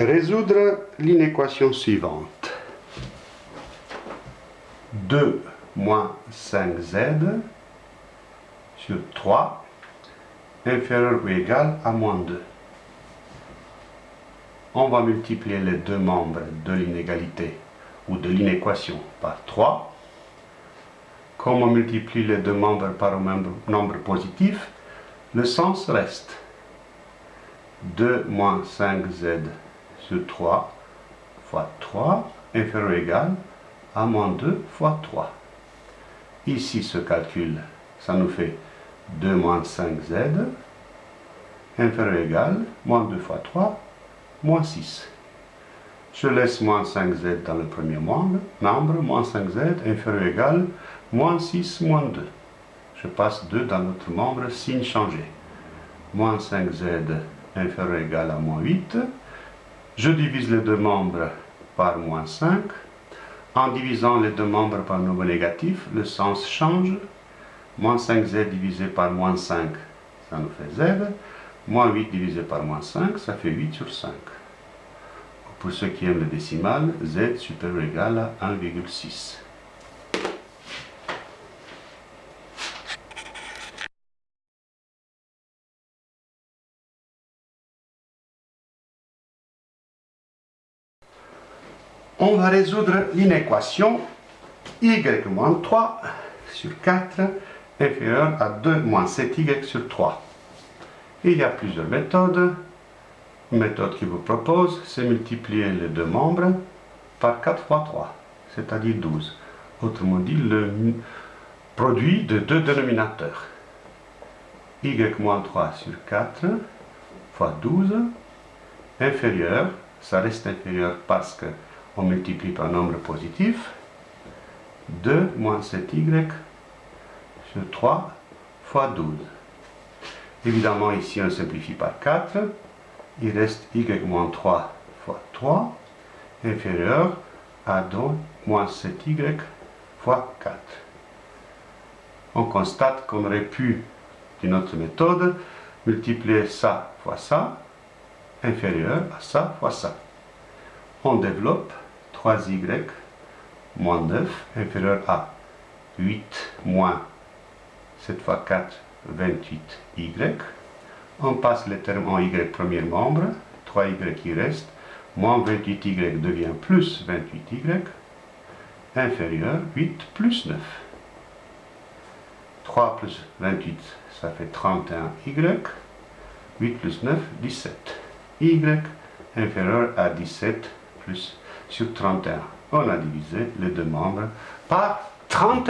Résoudre l'inéquation suivante. 2 moins 5z sur 3 inférieur ou égal à moins 2. On va multiplier les deux membres de l'inégalité ou de l'inéquation par 3. Comme on multiplie les deux membres par un nombre positif, le sens reste 2 moins 5z sur 3 fois 3 inférieur ou égal à moins 2 fois 3. Ici, ce calcul, ça nous fait 2 moins 5z inférieur ou égal moins 2 fois 3 moins 6. Je laisse moins 5z dans le premier membre, moins 5z inférieur ou égal moins 6 moins 2. Je passe 2 dans l'autre membre, signe changé. Moins 5z inférieur ou égal à moins 8. Je divise les deux membres par moins 5. En divisant les deux membres par nombre négatif, le sens change. Moins 5z divisé par moins 5, ça nous fait z. Moins 8 divisé par moins 5, ça fait 8 sur 5. Pour ceux qui aiment le décimal, z supérieur ou égal à 1,6. On va résoudre l'inéquation y moins 3 sur 4 inférieur à 2 moins 7y sur 3. Il y a plusieurs méthodes. Une méthode qui vous propose, c'est multiplier les deux membres par 4 fois 3, c'est-à-dire 12. Autrement dit, le produit de deux dénominateurs. y moins 3 sur 4 fois 12 inférieur, ça reste inférieur parce qu'on multiplie par nombre positif, 2 moins 7y sur 3 fois 12. Évidemment, ici, on simplifie par 4. Il reste y moins 3 fois 3 inférieur à 2 moins 7y fois 4. On constate qu'on aurait pu, d'une autre méthode, multiplier ça fois ça, inférieur à ça fois ça. On développe 3y moins 9 inférieur à 8 moins 7 fois 4, 28y. On passe les termes en y premier membre, 3y qui reste, moins 28y devient plus 28y, inférieur 8 plus 9. 3 plus 28, ça fait 31y, 8 plus 9, 17. y inférieur à 17 plus sur 31. On a divisé les deux membres par 31.